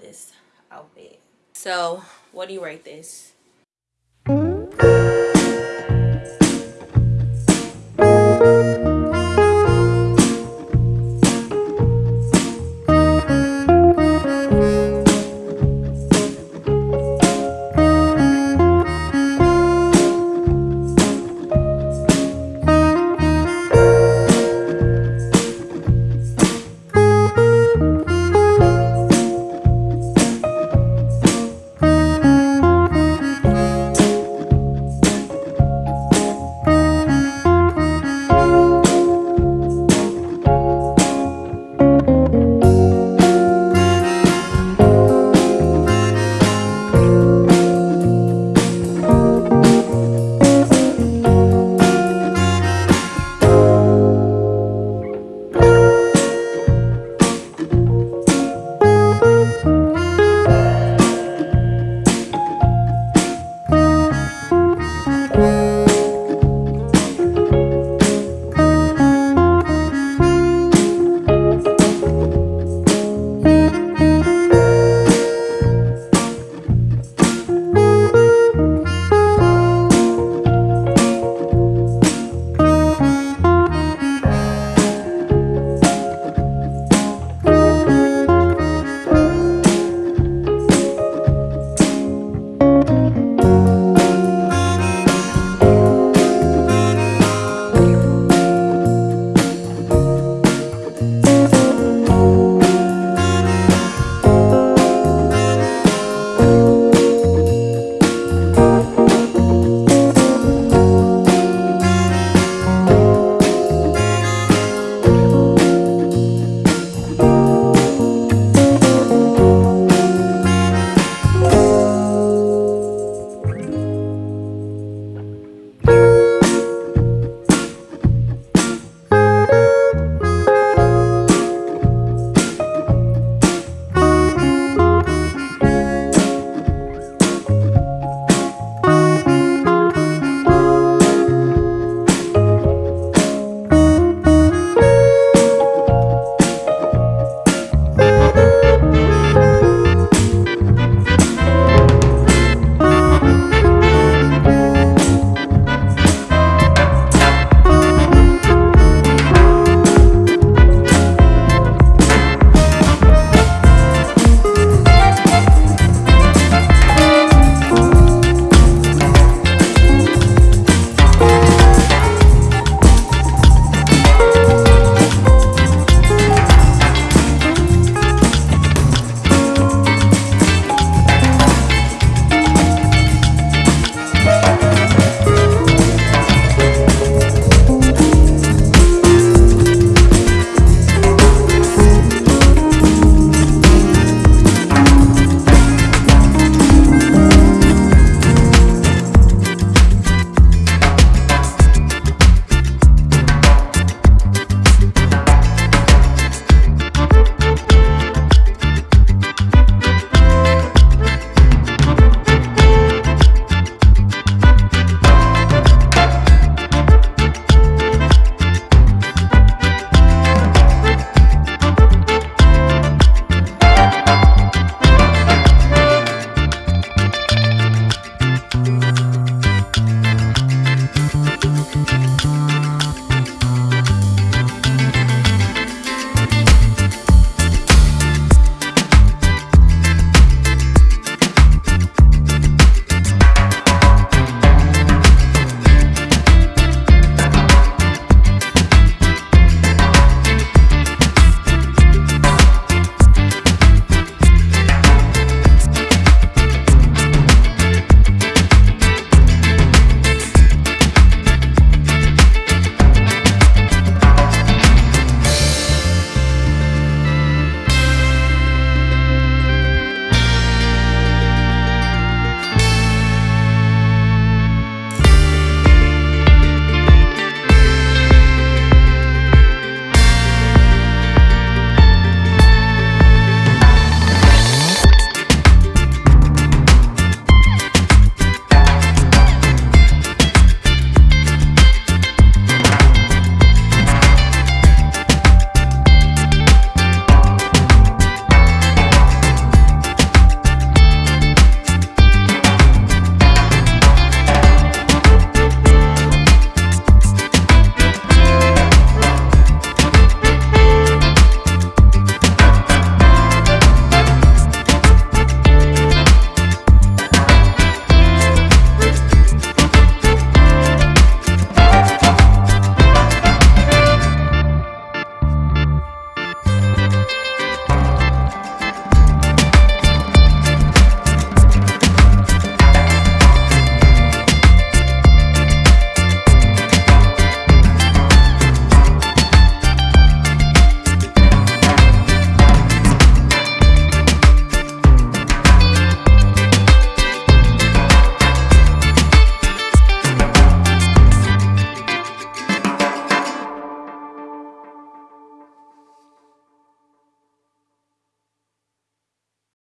this outfit. So what do you rate this?